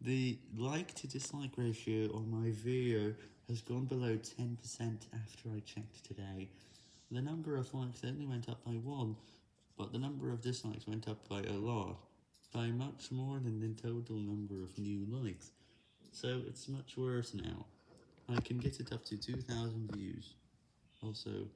The like to dislike ratio on my video has gone below 10% after I checked today. The number of likes only went up by 1, but the number of dislikes went up by a lot, by much more than the total number of new likes, so it's much worse now. I can get it up to 2,000 views. Also,